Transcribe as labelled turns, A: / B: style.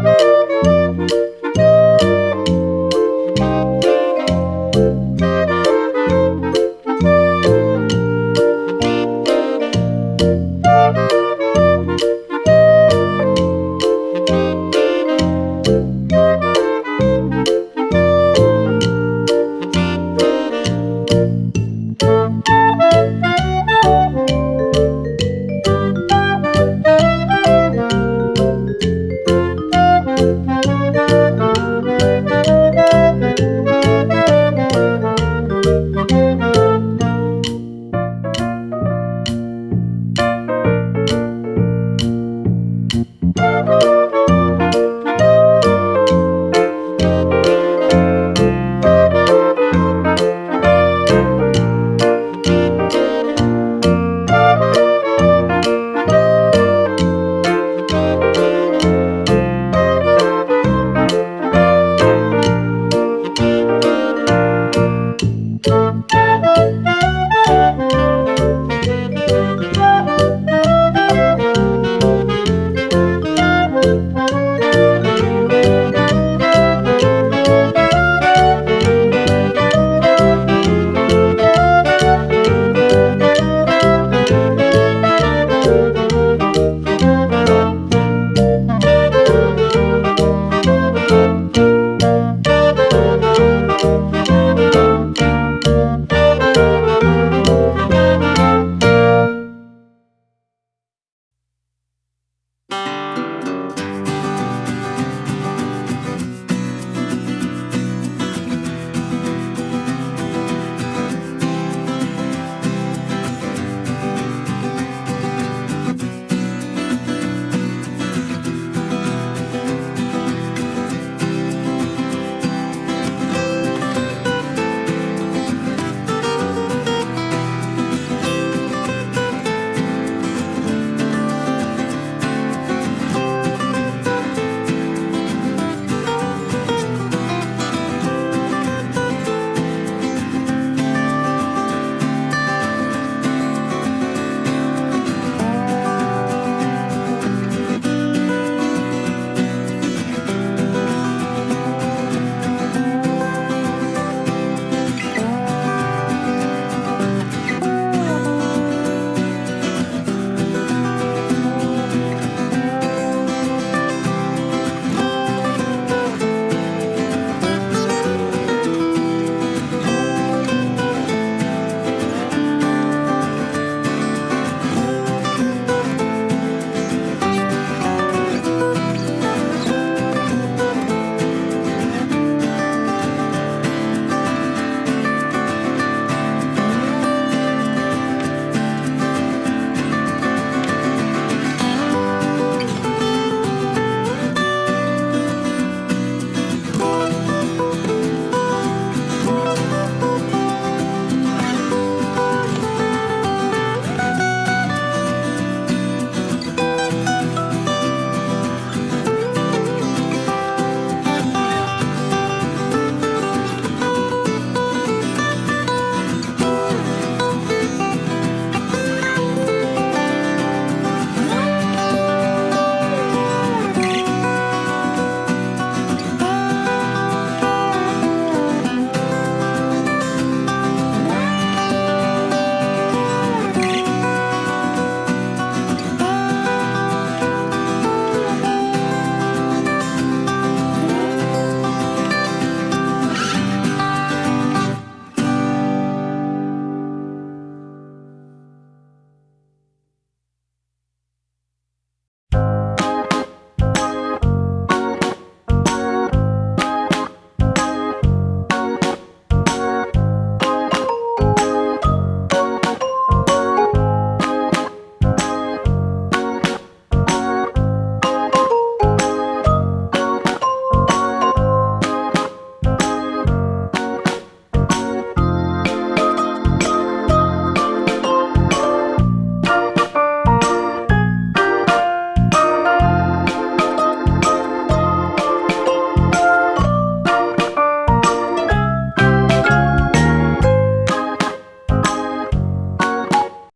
A: Música